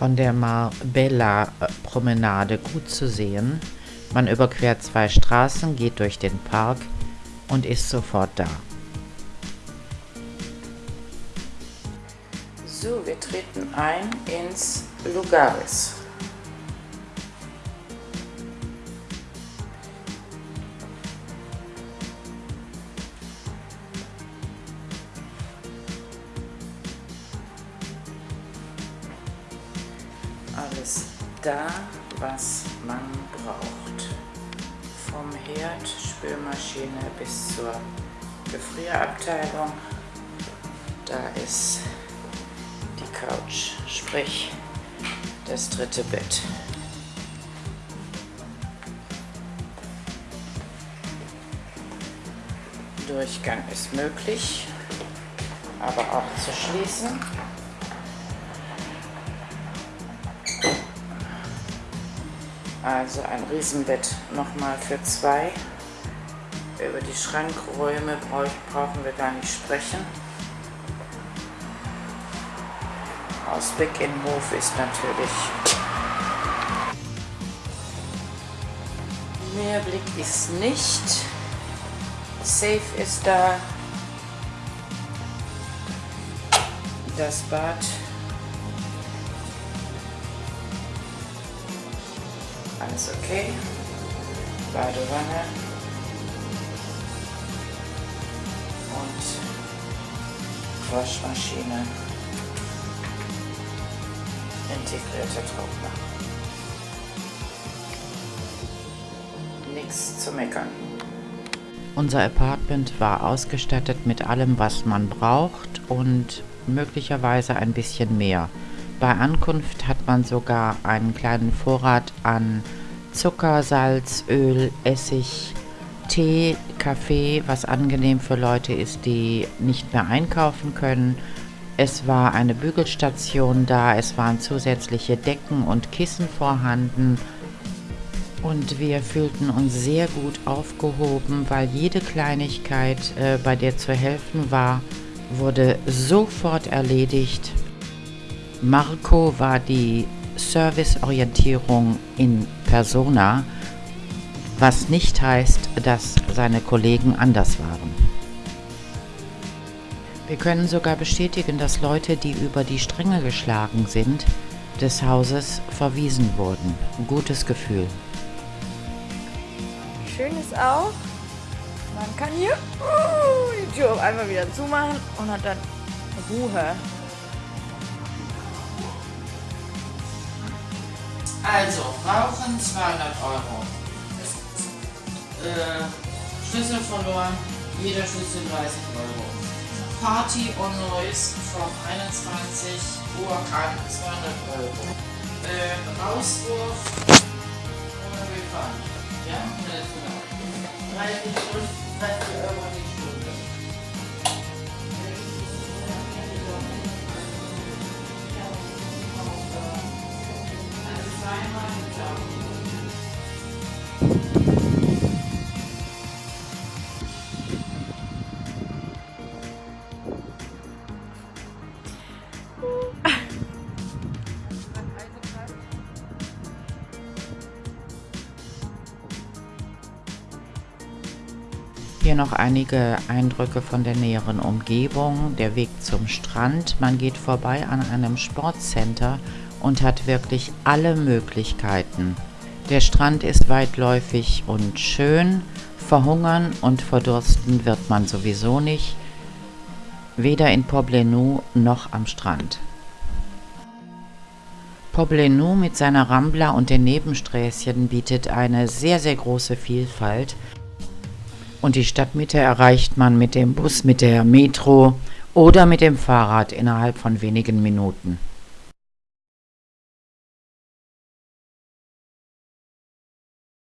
von der Marbella-Promenade gut zu sehen. Man überquert zwei Straßen, geht durch den Park und ist sofort da. So, wir treten ein ins Lugaris. Alles da, was man braucht. Vom Herd, Spülmaschine bis zur Gefrierabteilung. Da ist die Couch, sprich das dritte Bett. Durchgang ist möglich, aber auch zu schließen. Also ein Riesenbett nochmal für zwei. Über die Schrankräume brauchen wir gar nicht sprechen. Ausblick in Hof ist natürlich. Mehr Blick ist nicht. Safe ist da. Das Bad Alles okay. Badewanne. Und Waschmaschine. Integrierter Trockner. Nichts zu meckern. Unser Apartment war ausgestattet mit allem, was man braucht und möglicherweise ein bisschen mehr. Bei Ankunft hat man sogar einen kleinen Vorrat an Zucker, Salz, Öl, Essig, Tee, Kaffee, was angenehm für Leute ist, die nicht mehr einkaufen können. Es war eine Bügelstation da, es waren zusätzliche Decken und Kissen vorhanden und wir fühlten uns sehr gut aufgehoben, weil jede Kleinigkeit, äh, bei der zu helfen war, wurde sofort erledigt Marco war die Serviceorientierung in persona, was nicht heißt, dass seine Kollegen anders waren. Wir können sogar bestätigen, dass Leute, die über die Stränge geschlagen sind, des Hauses verwiesen wurden. Gutes Gefühl. Schön ist auch, man kann hier uh, die Tür auf einmal wieder zumachen und hat dann Ruhe. Also, Rauchen 200 Euro. Äh, Schlüssel verloren, jeder Schlüssel 30 Euro. Party on Noise vom 21 Uhr an 200 Euro. Äh, Rauswurf ohne Refund. Ja, 30 Stunden, Hier noch einige Eindrücke von der näheren Umgebung, der Weg zum Strand. Man geht vorbei an einem Sportcenter und hat wirklich alle Möglichkeiten. Der Strand ist weitläufig und schön, verhungern und verdursten wird man sowieso nicht, weder in Poblenou noch am Strand. Poblenou mit seiner Rambla und den Nebensträßchen bietet eine sehr, sehr große Vielfalt und die Stadtmitte erreicht man mit dem Bus, mit der Metro oder mit dem Fahrrad innerhalb von wenigen Minuten.